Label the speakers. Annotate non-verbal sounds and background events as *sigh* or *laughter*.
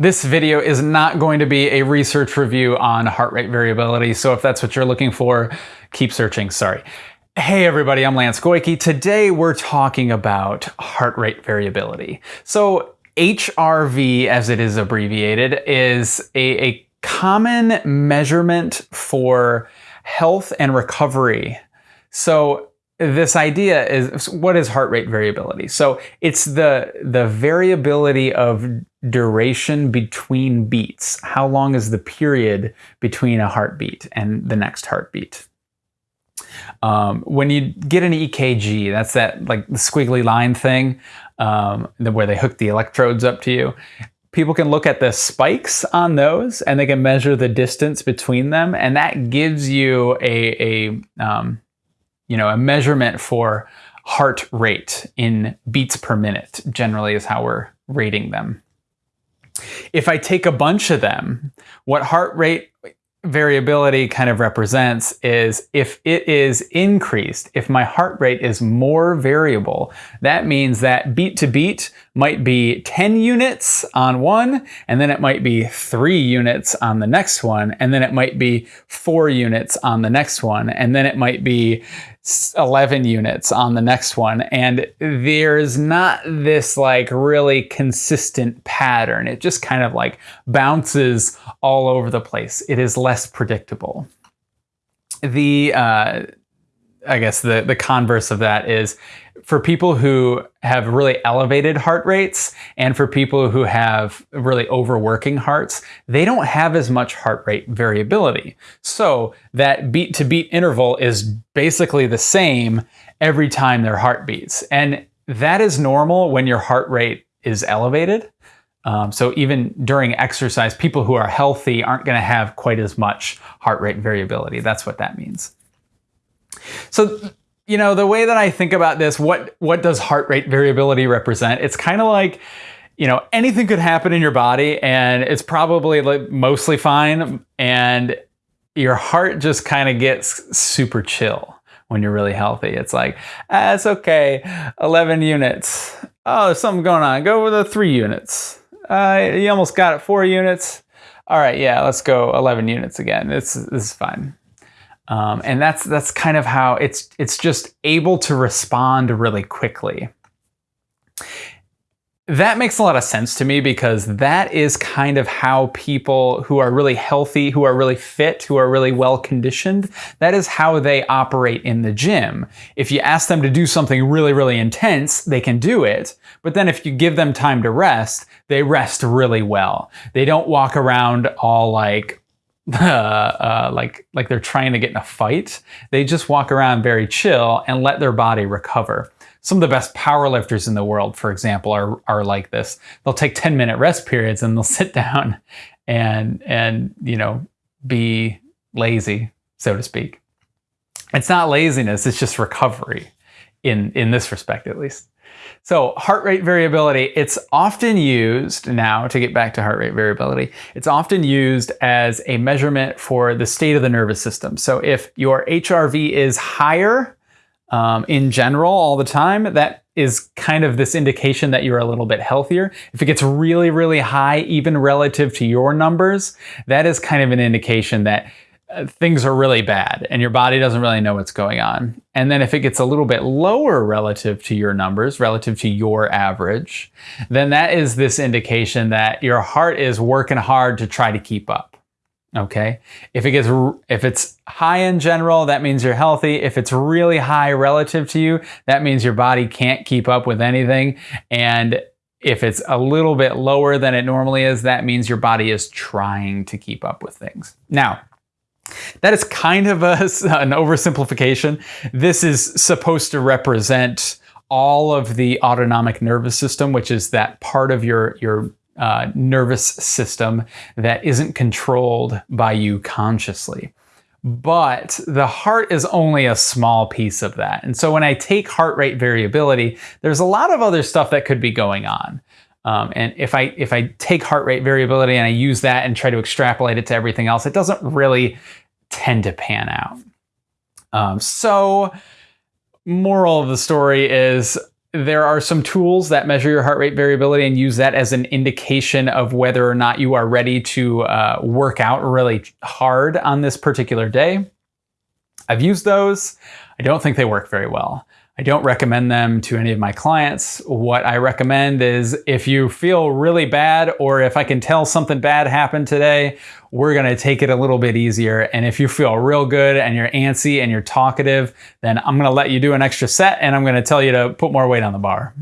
Speaker 1: This video is not going to be a research review on heart rate variability, so if that's what you're looking for, keep searching, sorry. Hey everybody, I'm Lance Goyke. Today we're talking about heart rate variability. So HRV, as it is abbreviated, is a, a common measurement for health and recovery. So this idea is what is heart rate variability? So it's the the variability of duration between beats. How long is the period between a heartbeat and the next heartbeat? Um, when you get an EKG, that's that like the squiggly line thing um, where they hook the electrodes up to you. People can look at the spikes on those and they can measure the distance between them, and that gives you a, a um, you know, a measurement for heart rate in beats per minute generally is how we're rating them. If I take a bunch of them, what heart rate variability kind of represents is if it is increased, if my heart rate is more variable, that means that beat to beat might be 10 units on one, and then it might be three units on the next one, and then it might be four units on the next one, and then it might be 11 units on the next one. And there's not this like really consistent pattern. It just kind of like bounces all over the place. It is less predictable. The, uh, I guess the, the converse of that is for people who have really elevated heart rates and for people who have really overworking hearts, they don't have as much heart rate variability. So that beat to beat interval is basically the same every time their heart beats. And that is normal when your heart rate is elevated. Um, so even during exercise, people who are healthy aren't going to have quite as much heart rate variability. That's what that means. So you know, the way that I think about this, what what does heart rate variability represent? It's kind of like, you know, anything could happen in your body and it's probably like mostly fine and your heart just kind of gets super chill when you're really healthy. It's like, ah, it's okay, 11 units. Oh, there's something going on. Go with the three units. Uh, you almost got it, four units. All right, yeah, let's go 11 units again. This, this is fine. Um, and that's that's kind of how it's it's just able to respond really quickly. That makes a lot of sense to me because that is kind of how people who are really healthy, who are really fit, who are really well conditioned, that is how they operate in the gym. If you ask them to do something really, really intense, they can do it. But then if you give them time to rest, they rest really well. They don't walk around all like *laughs* uh, uh, like like they're trying to get in a fight. They just walk around very chill and let their body recover. Some of the best powerlifters in the world, for example, are are like this. They'll take 10 minute rest periods and they'll *laughs* sit down and and you know be lazy, so to speak. It's not laziness, it's just recovery in in this respect at least. So heart rate variability, it's often used now, to get back to heart rate variability, it's often used as a measurement for the state of the nervous system. So if your HRV is higher um, in general all the time, that is kind of this indication that you're a little bit healthier. If it gets really, really high, even relative to your numbers, that is kind of an indication that Uh, things are really bad and your body doesn't really know what's going on. And then if it gets a little bit lower relative to your numbers, relative to your average, then that is this indication that your heart is working hard to try to keep up. Okay. If it gets, if it's high in general, that means you're healthy. If it's really high relative to you, that means your body can't keep up with anything. And if it's a little bit lower than it normally is, that means your body is trying to keep up with things. Now, that is kind of a, an oversimplification. This is supposed to represent all of the autonomic nervous system, which is that part of your, your uh, nervous system that isn't controlled by you consciously. But the heart is only a small piece of that. And so when I take heart rate variability, there's a lot of other stuff that could be going on. Um, and if I if I take heart rate variability and I use that and try to extrapolate it to everything else, it doesn't really tend to pan out. Um, so, moral of the story is there are some tools that measure your heart rate variability and use that as an indication of whether or not you are ready to uh, work out really hard on this particular day. I've used those. I don't think they work very well. I don't recommend them to any of my clients. What I recommend is if you feel really bad or if I can tell something bad happened today, we're gonna take it a little bit easier. And if you feel real good and you're antsy and you're talkative, then I'm gonna let you do an extra set and I'm gonna tell you to put more weight on the bar.